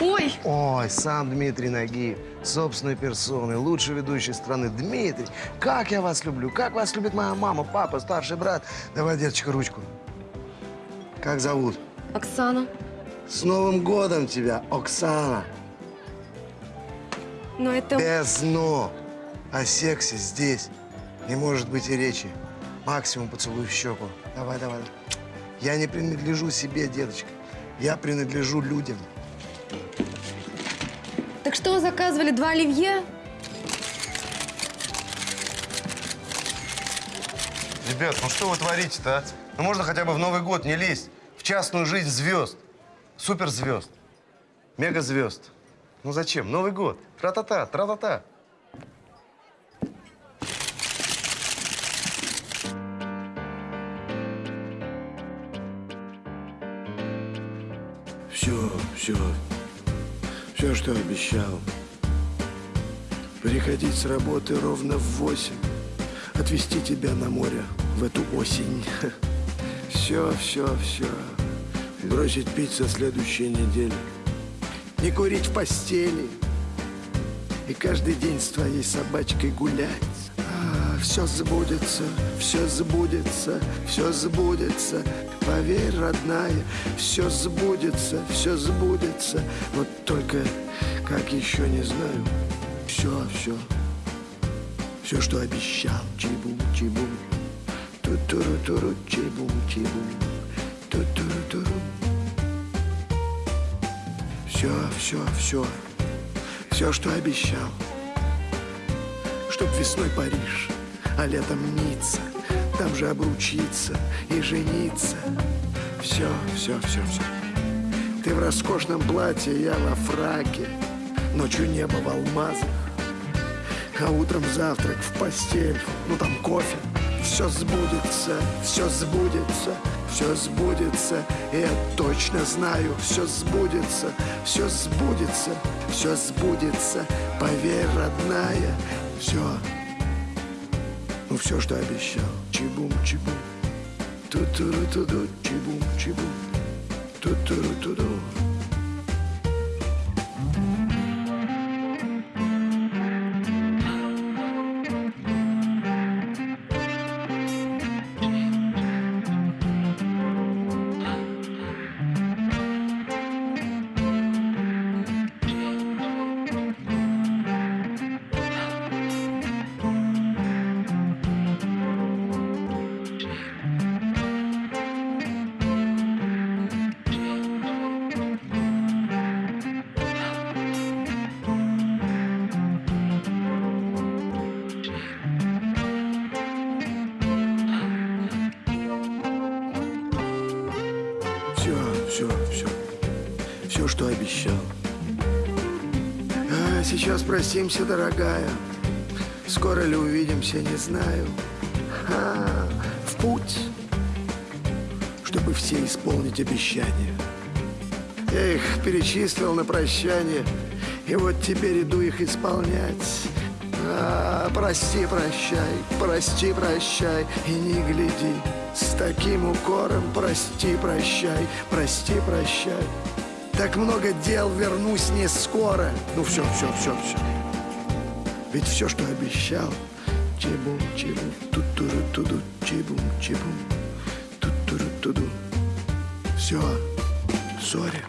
Ой, Ой, сам Дмитрий Нагиев, собственной персоной, лучший ведущий страны. Дмитрий, как я вас люблю, как вас любит моя мама, папа, старший брат. Давай, деточка, ручку. Как зовут? Оксана. С Новым годом тебя, Оксана. Но это... Без «но». О сексе здесь не может быть и речи. Максимум поцелуй в щеку. Давай, давай. Я не принадлежу себе, деточка. Я принадлежу людям. Так что, заказывали два оливье? Ребят, ну что вы творите-то, а? Ну можно хотя бы в Новый год не лезть в частную жизнь звезд, суперзвезд, мегазвезд. Ну зачем? Новый год. Тра-та-та, тра-та-та. Все, все, все, что обещал. Приходить с работы ровно в восемь, отвезти тебя на море в эту осень. Все, все, все. Бросить пить со следующей недели. Не курить в постели. И каждый день с твоей собачкой гулять. Все сбудется, все сбудется, все сбудется. Поверь, родная, все сбудется, все сбудется. Вот только как еще не знаю. Все, все. Все, что обещал. Чибум, чибум. Ту-туру-туру, чибум, чибум. Ту-туру-туру. Все, все, все. Все, что обещал. Чтоб весной Париж, а летом Ницца. Там же обручиться и жениться. Все, все, все, все. Ты в роскошном платье, я во фраке. Ночью небо в алмазах. А утром завтрак в постель, ну там кофе. Все сбудется, все сбудется, все сбудется. Я точно знаю, все сбудется, все сбудется, все сбудется. Поверь, родная, все. Ну все, что обещал. Чибум, чибум. Ту-туру-туду, чибум, чибум. Ту-туру-туду. Все, все, все. Все, что обещал. А сейчас простимся, дорогая. Скоро ли увидимся, не знаю. А, в путь, чтобы все исполнить обещания. Я их перечислил на прощание, и вот теперь иду их исполнять. А, прости, прощай, прости, прощай, и не гляди с таким укором. Прости, прощай, прости, прощай. Так много дел, вернусь не скоро. Ну все, все, все, все. Ведь все, что обещал, чебум, чебум, тутуру туду, чебум, чебум, тутуру туду. Все, сори.